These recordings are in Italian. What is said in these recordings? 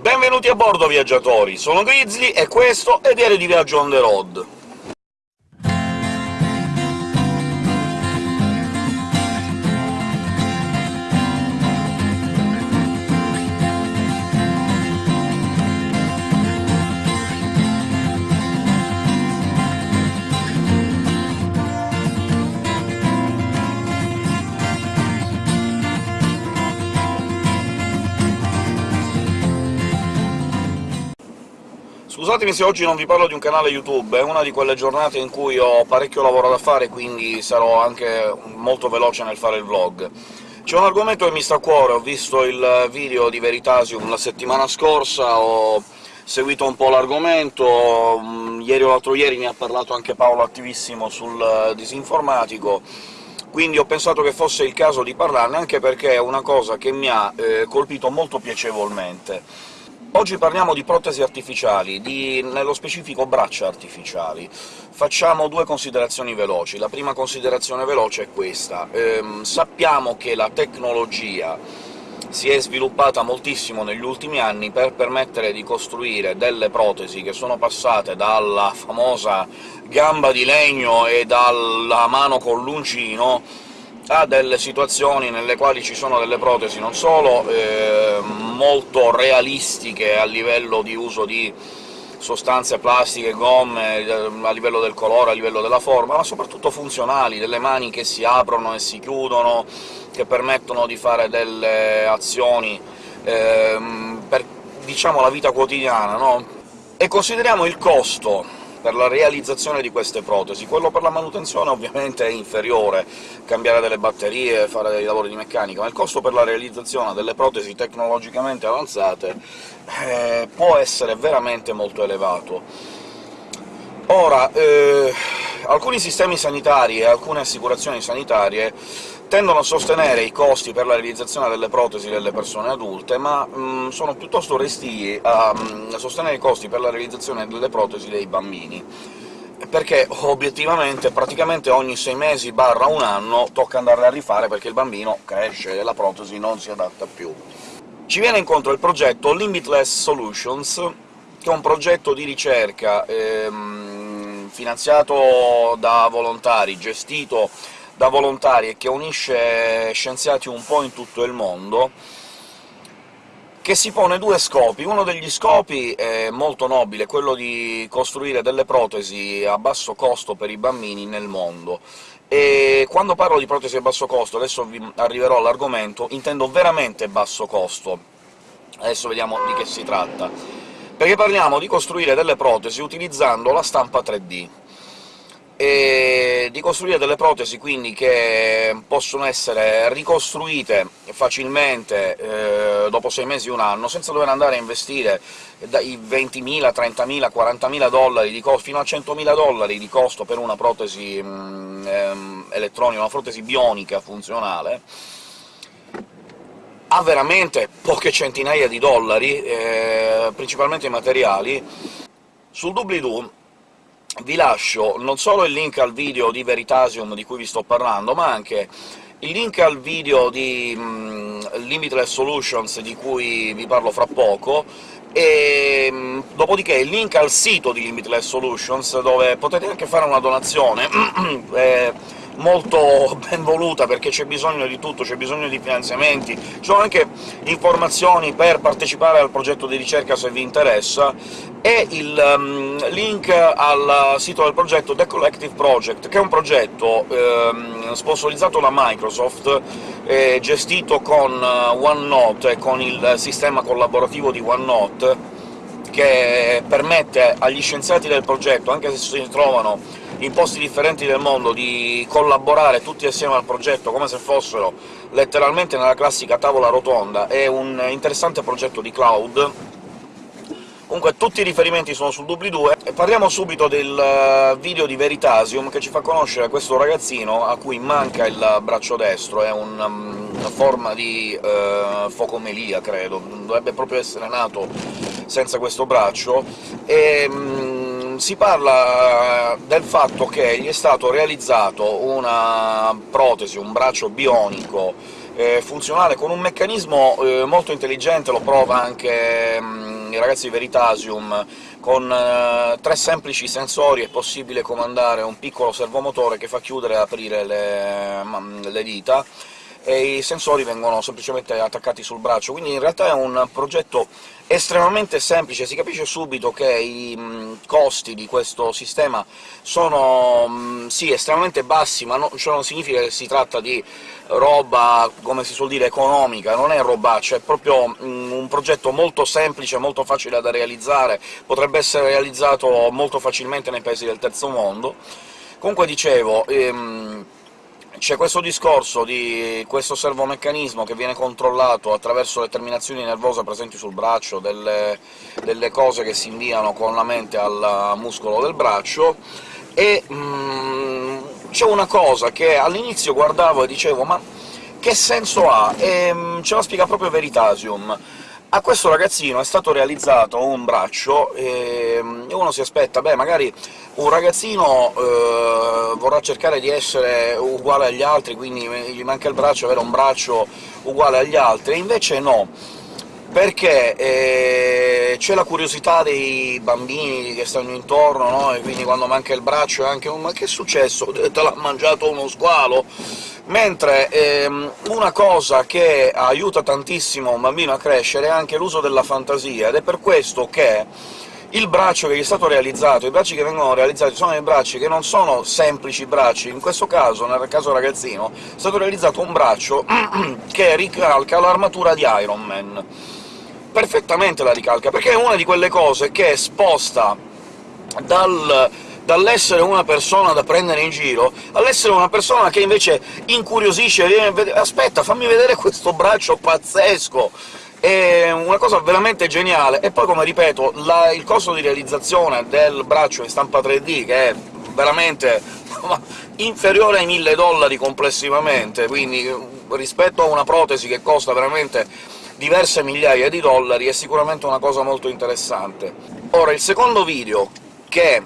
Benvenuti a bordo, viaggiatori! Sono Grizzly e questo è Diario di Viaggio on the road. Scusatemi se oggi non vi parlo di un canale YouTube, è una di quelle giornate in cui ho parecchio lavoro da fare, quindi sarò anche molto veloce nel fare il vlog. C'è un argomento che mi sta a cuore, ho visto il video di Veritasium la settimana scorsa, ho seguito un po' l'argomento, mm, ieri o l'altro ieri mi ha parlato anche Paolo Attivissimo sul disinformatico, quindi ho pensato che fosse il caso di parlarne, anche perché è una cosa che mi ha eh, colpito molto piacevolmente. Oggi parliamo di protesi artificiali, di, nello specifico braccia artificiali. Facciamo due considerazioni veloci. La prima considerazione veloce è questa. Ehm, sappiamo che la tecnologia si è sviluppata moltissimo negli ultimi anni per permettere di costruire delle protesi che sono passate dalla famosa gamba di legno e dalla mano con l'uncino a delle situazioni nelle quali ci sono delle protesi non solo eh, molto realistiche a livello di uso di sostanze plastiche, gomme, eh, a livello del colore, a livello della forma, ma soprattutto funzionali, delle mani che si aprono e si chiudono, che permettono di fare delle azioni eh, per, diciamo, la vita quotidiana, no? E consideriamo il costo per la realizzazione di queste protesi. Quello per la manutenzione ovviamente è inferiore, cambiare delle batterie, fare dei lavori di meccanica, ma il costo per la realizzazione delle protesi tecnologicamente avanzate eh, può essere veramente molto elevato. Ora, eh, alcuni sistemi sanitari e alcune assicurazioni sanitarie tendono a sostenere i costi per la realizzazione delle protesi delle persone adulte, ma mh, mm, sono piuttosto restii a, mh, mm, a sostenere i costi per la realizzazione delle protesi dei bambini perché obiettivamente praticamente ogni sei mesi barra un anno tocca andarle a rifare perché il bambino cresce e la protesi non si adatta più. Ci viene incontro il progetto Limitless Solutions, che è un progetto di ricerca ehm, finanziato da volontari, gestito da volontari e che unisce scienziati un po' in tutto il mondo, che si pone due scopi. Uno degli scopi è molto nobile, quello di costruire delle protesi a basso costo per i bambini nel mondo. E quando parlo di protesi a basso costo, adesso vi arriverò all'argomento, intendo veramente basso costo. Adesso vediamo di che si tratta. Perché parliamo di costruire delle protesi utilizzando la stampa 3D e di costruire delle protesi quindi che possono essere ricostruite facilmente eh, dopo sei mesi un anno, senza dover andare a investire dai 20.000, 30.000, 40.000 dollari di costo fino a 100.000 dollari di costo per una protesi mh, ehm, elettronica, una protesi bionica funzionale, ha veramente poche centinaia di dollari, eh, principalmente i materiali. Sul doobly-doo vi lascio non solo il link al video di Veritasium di cui vi sto parlando, ma anche il link al video di mh, Limitless Solutions, di cui vi parlo fra poco, e mh, dopodiché il link al sito di Limitless Solutions, dove potete anche fare una donazione. Eh, molto ben voluta, perché c'è bisogno di tutto, c'è bisogno di finanziamenti, ci sono anche informazioni per partecipare al progetto di ricerca se vi interessa, e il um, link al sito del progetto The Collective Project, che è un progetto um, sponsorizzato da Microsoft, eh, gestito con uh, OneNote e con il sistema collaborativo di OneNote, che permette agli scienziati del progetto, anche se si trovano in posti differenti del mondo, di collaborare tutti assieme al progetto come se fossero letteralmente nella classica tavola rotonda. È un interessante progetto di cloud, Comunque tutti i riferimenti sono sul doobly-doo, e parliamo subito del eh, video di Veritasium, che ci fa conoscere questo ragazzino a cui manca il braccio destro, è un, um, una forma di uh, focomelia, credo, dovrebbe proprio essere nato senza questo braccio, e um, si parla del fatto che gli è stato realizzato una protesi, un braccio bionico, eh, funzionale, con un meccanismo eh, molto intelligente, lo prova anche mh, i ragazzi di Veritasium, con eh, tre semplici sensori è possibile comandare un piccolo servomotore che fa chiudere e aprire le, le dita, e i sensori vengono semplicemente attaccati sul braccio, quindi in realtà è un progetto estremamente semplice, si capisce subito che i mh, costi di questo sistema sono mh, sì, estremamente bassi, ma no, ciò non significa che si tratta di roba, come si suol dire, economica, non è robaccia, è proprio mh, un progetto molto semplice, molto facile da realizzare, potrebbe essere realizzato molto facilmente nei paesi del terzo mondo. Comunque dicevo, ehm, c'è questo discorso di questo servomeccanismo che viene controllato attraverso le terminazioni nervose presenti sul braccio, delle, delle cose che si inviano con la mente al muscolo del braccio, e mm, c'è una cosa che all'inizio guardavo e dicevo «ma che senso ha?» e mm, ce la spiega proprio Veritasium. A questo ragazzino è stato realizzato un braccio, e uno si aspetta «beh, magari un ragazzino eh, vorrà cercare di essere uguale agli altri, quindi gli manca il braccio, avere un braccio uguale agli altri», invece no perché eh, c'è la curiosità dei bambini che stanno intorno, no? e quindi quando manca il braccio è anche un «ma che è successo? Te l'ha mangiato uno squalo?». Mentre ehm, una cosa che aiuta tantissimo un bambino a crescere è anche l'uso della fantasia, ed è per questo che il braccio che gli è stato realizzato, i bracci che vengono realizzati sono dei bracci che non sono semplici bracci, in questo caso, nel caso ragazzino, è stato realizzato un braccio che ricalca l'armatura di Iron Man. Perfettamente la ricalca, perché è una di quelle cose che sposta dal dall'essere una persona da prendere in giro all'essere una persona che invece incuriosisce, viene aspetta, fammi vedere questo braccio pazzesco! È una cosa veramente geniale, e poi, come ripeto, la, il costo di realizzazione del braccio in stampa 3D, che è veramente inferiore ai 1000 dollari complessivamente, quindi rispetto a una protesi che costa veramente diverse migliaia di dollari, è sicuramente una cosa molto interessante. Ora, il secondo video, che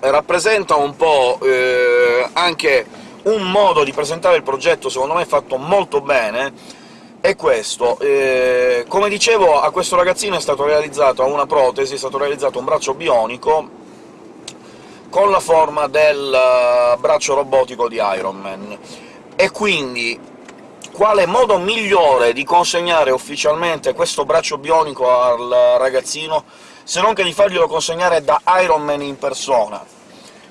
rappresenta un po' eh, anche un modo di presentare il progetto, secondo me fatto molto bene, è questo. Eh, come dicevo, a questo ragazzino è stato realizzato una protesi, è stato realizzato un braccio bionico con la forma del uh, braccio robotico di Iron Man. E quindi quale modo migliore di consegnare ufficialmente questo braccio bionico al ragazzino se non che di farglielo consegnare da Iron Man in persona.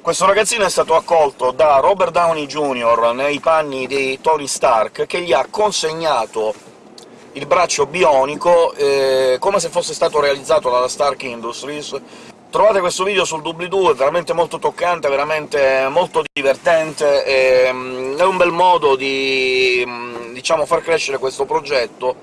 Questo ragazzino è stato accolto da Robert Downey Jr. nei panni di Tony Stark, che gli ha consegnato il braccio bionico eh, come se fosse stato realizzato dalla Stark Industries. Trovate questo video sul doobly-doo, è veramente molto toccante, veramente molto divertente, e, um, è un bel modo di, um, diciamo, far crescere questo progetto,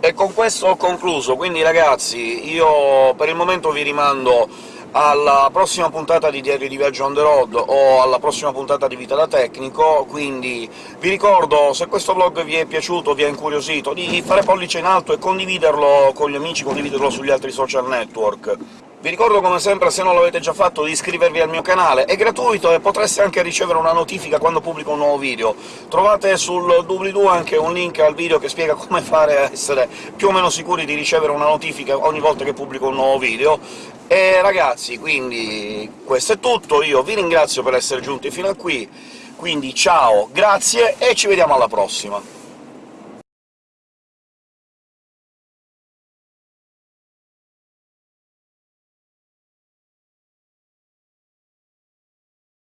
e con questo ho concluso, quindi ragazzi, io per il momento vi rimando alla prossima puntata di Diario di Viaggio on the road o alla prossima puntata di Vita da Tecnico, quindi vi ricordo, se questo vlog vi è piaciuto, vi ha incuriosito, di fare pollice in alto e condividerlo con gli amici, condividerlo sugli altri social network. Vi ricordo come sempre, se non l'avete già fatto, di iscrivervi al mio canale, è gratuito e potreste anche ricevere una notifica quando pubblico un nuovo video. Trovate sul doobly-doo anche un link al video che spiega come fare a essere più o meno sicuri di ricevere una notifica ogni volta che pubblico un nuovo video. E ragazzi, quindi questo è tutto, io vi ringrazio per essere giunti fino a qui, quindi ciao, grazie e ci vediamo alla prossima!